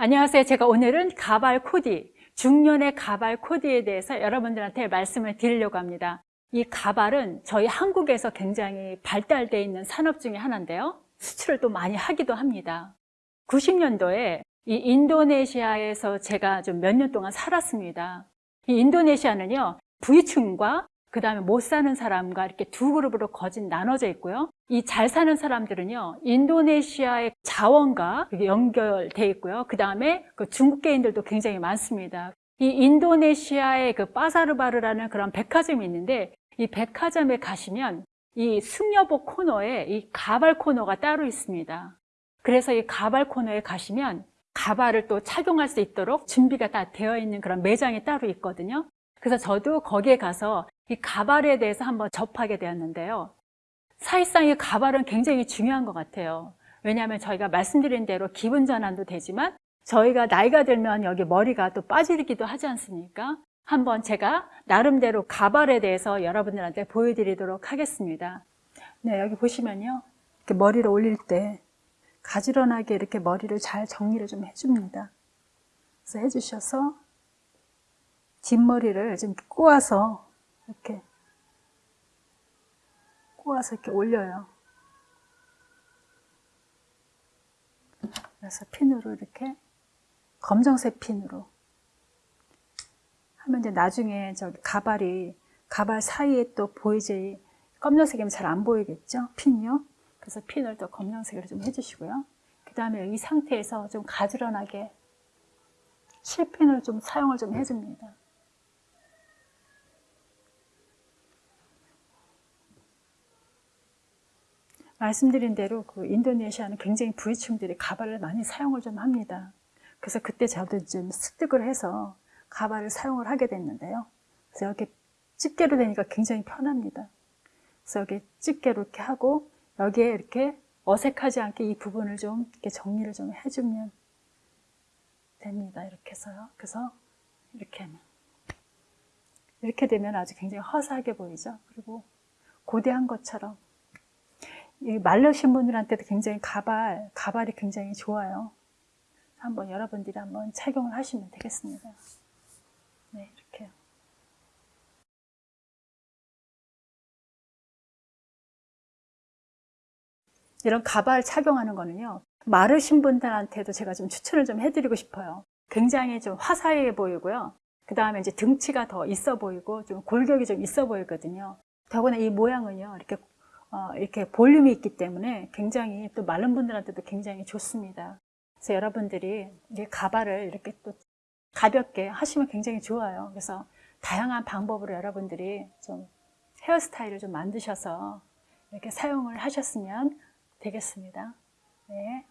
안녕하세요. 제가 오늘은 가발 코디, 중년의 가발 코디에 대해서 여러분들한테 말씀을 드리려고 합니다. 이 가발은 저희 한국에서 굉장히 발달되어 있는 산업 중에 하나인데요. 수출을 또 많이 하기도 합니다. 90년도에 이 인도네시아에서 제가 좀 몇 년 동안 살았습니다. 이 인도네시아는요, 부유층과 그 다음에 못 사는 사람과 이렇게 두 그룹으로 거진 나눠져 있고요. 이 잘 사는 사람들은요, 인도네시아의 자원과 연결돼 있고요. 그 다음에 그 중국계인들도 굉장히 많습니다. 이 인도네시아의 그 빠사르바르라는 그런 백화점이 있는데 이 백화점에 가시면 이 승려복 코너에 이 가발 코너가 따로 있습니다. 그래서 이 가발 코너에 가시면 가발을 또 착용할 수 있도록 준비가 다 되어 있는 그런 매장이 따로 있거든요. 그래서 저도 거기에 가서 이 가발에 대해서 한번 접하게 되었는데요. 사실상 이 가발은 굉장히 중요한 것 같아요. 왜냐하면 저희가 말씀드린 대로 기분 전환도 되지만 저희가 나이가 들면 여기 머리가 또 빠지기도 하지 않습니까? 한번 제가 나름대로 가발에 대해서 여러분들한테 보여드리도록 하겠습니다. 네, 여기 보시면요. 이렇게 머리를 올릴 때 가지런하게 이렇게 머리를 잘 정리를 좀 해줍니다. 그래서 해주셔서 뒷머리를 좀 꼬아서 이렇게 꼬아서 이렇게 올려요. 그래서 핀으로 이렇게 검정색 핀으로 하면 이제 나중에 저기 가발이 가발 사이에 또 보이지 검정색이면 잘 안 보이겠죠? 핀이요. 그래서 핀을 또 검정색으로 좀 해주시고요. 그 다음에 이 상태에서 좀 가지런하게 실핀을 좀 사용을 좀 해줍니다. 말씀드린 대로 그 인도네시아는 굉장히 부유층들이 가발을 많이 사용을 좀 합니다. 그래서 그때 저도 좀 습득을 해서 가발을 사용을 하게 됐는데요. 그래서 이렇게 집게로 되니까 굉장히 편합니다. 그래서 여기 집게로 이렇게 하고 여기에 이렇게 어색하지 않게 이 부분을 좀 이렇게 정리를 좀 해주면 됩니다. 이렇게 해서요. 그래서 이렇게 하면 이렇게 되면 아주 굉장히 허사하게 보이죠. 그리고 고대한 것처럼 이 말르신 분들한테도 굉장히 가발, 가발이 굉장히 좋아요. 한번 여러분들이 한번 착용을 하시면 되겠습니다. 네, 이렇게요. 이런 가발 착용하는 거는요. 마르신 분들한테도 제가 좀 추천을 좀 해드리고 싶어요. 굉장히 좀 화사해 보이고요. 그 다음에 이제 등치가 더 있어 보이고 좀 골격이 좀 있어 보이거든요. 더구나 이 모양은요. 이렇게 어, 이렇게 볼륨이 있기 때문에 굉장히 또 마른 분들한테도 굉장히 좋습니다. 그래서 여러분들이 이 가발을 이렇게 또 가볍게 하시면 굉장히 좋아요. 그래서 다양한 방법으로 여러분들이 좀 헤어스타일을 좀 만드셔서 이렇게 사용을 하셨으면 되겠습니다. 네.